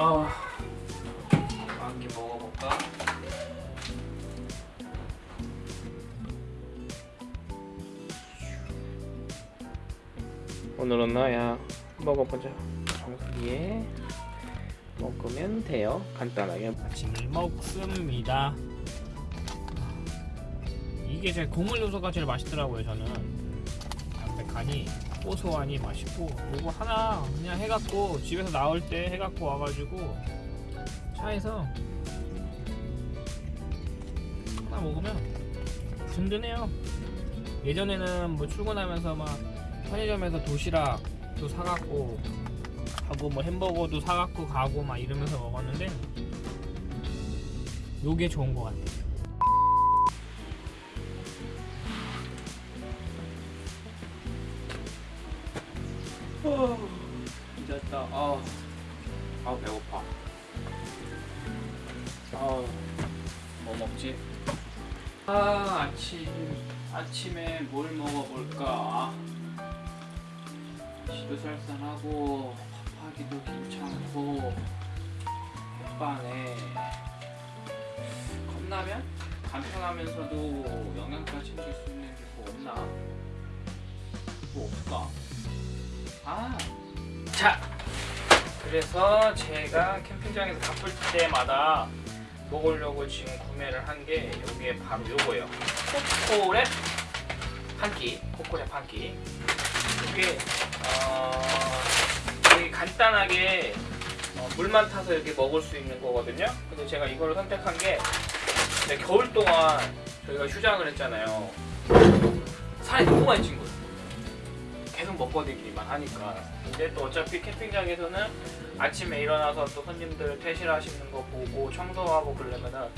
아, 한개 먹어볼까? 오늘은 나야 먹어보자. 정수기에 먹으면 돼요. 간단하게. 아침을 먹습니다. 이게 제일 곡물 요소가 제일 맛있더라고요. 저는 담백하니 고소하니 맛있고 요거 하나 그냥 해갖고 집에서 나올 때 해갖고 와가지고 차에서 하나 먹으면 든든해요. 예전에는 뭐 출근하면서 막 편의점에서 도시락도 사갖고 하고 뭐 햄버거도 사갖고 가고 막 이러면서 먹었는데 요게 좋은 것 같아요. 됐다. 아, 아 배고파. 아, 뭐 먹지? 아 아침 아침에 뭘 먹어볼까? 지도 쌀쌀하고 밥하기도 괜찮고 햇반에 컵라면 간편하면서도 영양가 챙길 수 있는 게 뭐 없나? 뭐 없을까? 아, 자, 그래서 제가 캠핑장에서 바쁠 때마다 먹으려고 지금 구매를 한게 이게 바로 요거예요. 코코랩 한 끼, 코코랩 한 끼. 이게 어, 되게 간단하게 어, 물만 타서 이렇게 먹을 수 있는 거거든요. 근데 제가 이거를 선택한 게 겨울 동안 저희가 휴장을 했잖아요. 살이 너무 많이 찐 거예요. 다니기만 하니까. 근데 또 어차피 캠핑장에서는 아침에 일어나서 또 손님들 퇴실하시는 거 보고 청소하고 그러려면은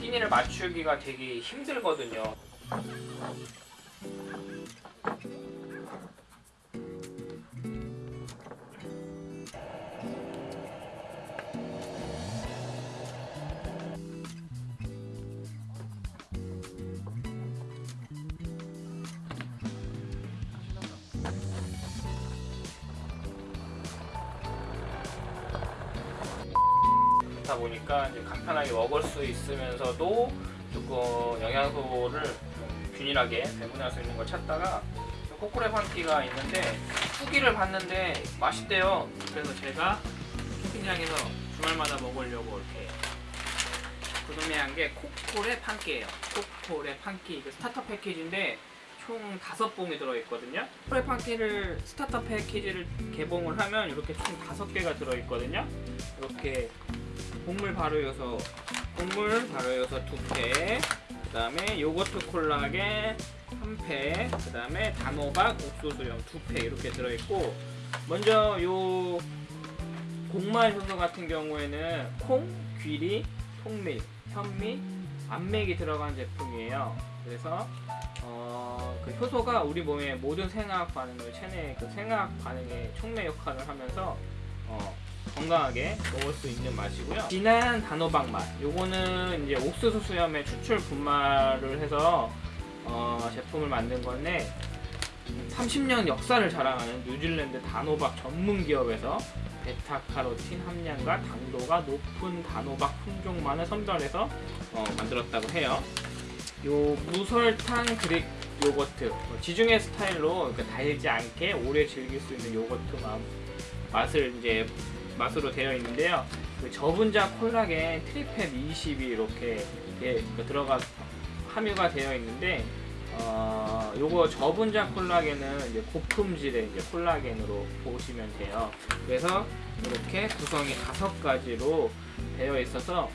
끼니를 맞추기가 되게 힘들거든요. 그렇다 보니까 이제 간편하게 먹을 수 있으면서도 조금 영양소를 좀 균일하게 배분할 수 있는 걸 찾다가 코코레 한끼가 있는데 후기를 봤는데 맛있대요. 그래서 제가 캠핑장에서 주말마다 먹으려고 이렇게 구매한 게 코코레 한끼예요. 코코레 한끼 그 스타터 패키지인데 총 다섯 봉이 들어있거든요. 코코레 한끼를 스타터 패키지를 개봉을 하면 이렇게 총 다섯 개가 들어있거든요. 이렇게 곡물 발효요소 곡물 발효요소 두패 그 다음에 요거트 콜라겐 한패그 다음에 단호박 옥수수염 두패 이렇게 들어있고 먼저 요 곡말 효소 같은 경우에는 콩, 귀리, 통밀, 현미, 암맥이 들어간 제품이에요. 그래서 어, 그 효소가 우리 몸의 모든 생화학 반응을 체내 그 생화학 반응의 촉매 역할을 하면서 어, 건강하게 먹을 수 있는 맛이고요. 진한 단호박 맛. 요거는 이제 옥수수 수염의 추출 분말을 해서 어, 제품을 만든 건데 30년 역사를 자랑하는 뉴질랜드 단호박 전문 기업에서 베타카로틴 함량과 당도가 높은 단호박 품종만을 선별해서 어, 만들었다고 해요. 요 무설탕 그릭 요거트 어, 지중해 스타일로 달지 않게 오래 즐길 수 있는 요거트 맛, 맛을 이제 맛으로 되어 있는데요. 그 저분자 콜라겐 트리팹 20이 이렇게 예, 들어가 함유가 되어 있는데 어, 요거 저분자 콜라겐은 이제 고품질의 이제 콜라겐으로 보시면 돼요. 그래서 이렇게 구성이 다섯 가지로 되어 있어서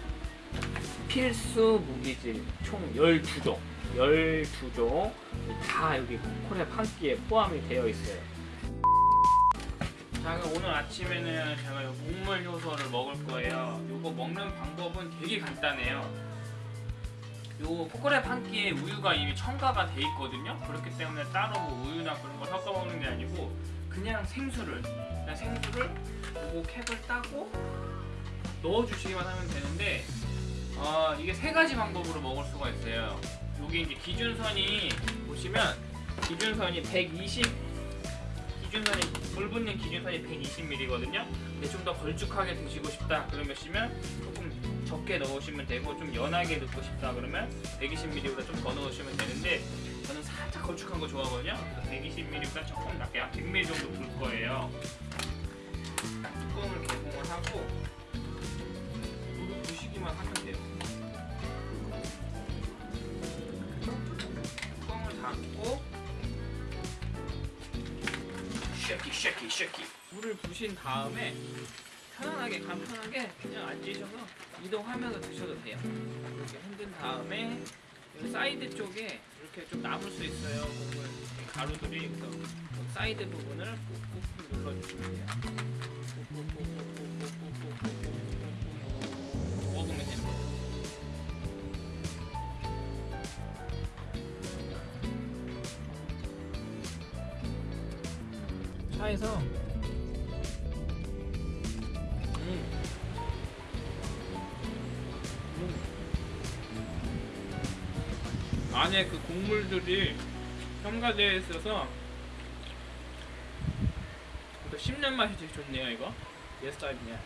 필수 무기질 총 12종 12종 다 여기 코코랩 한 끼에 포함이 되어 있어요. 자 그럼 오늘 아침에는 제가 요 곡물 효소를 먹을 거예요. 요거 먹는 방법은 되게 간단해요. 요 포크랩 한 끼에 우유가 이미 첨가가 돼 있거든요. 그렇기 때문에 따로 뭐 우유나 그런 거 섞어 먹는 게 아니고 그냥 생수를 그냥 생수를 요거 캡을 따고 넣어 주시기만 하면 되는데 어, 이게 세 가지 방법으로 먹을 수가 있어요. 요게 이제 기준선이 보시면 기준선이 120 기준선이 불 붙는 기준선이 120ml거든요. 근데 좀 더 걸쭉하게 드시고 싶다 그러시면 조금 적게 넣으시면 되고 좀 연하게 넣고 싶다 그러면 120ml보다 좀 더 넣으시면 되는데 저는 살짝 걸쭉한 거 좋아하거든요. 그래서 120ml보다 조금 낮게 한 100ml 정도 불 거예요. 뚜껑을 개봉을 하고 물을 부시기만 하면 돼요. 쉐키 쉐키 물을 부신 다음에 편안하게 간편하게 그냥 앉으셔서 이동하면서 드셔도 돼요. 이렇게 흔든 다음에 이 사이드 쪽에 이렇게 좀 남을 수 있어요. 가루들이 그래서 그 사이드 부분을 꾹꾹 눌러주시면 돼요. 차에서 음. 음. 안에 그 곡물들이 첨가되어 있어서 또 씹는 맛이 되게 좋네요 이거 예스 타입이냐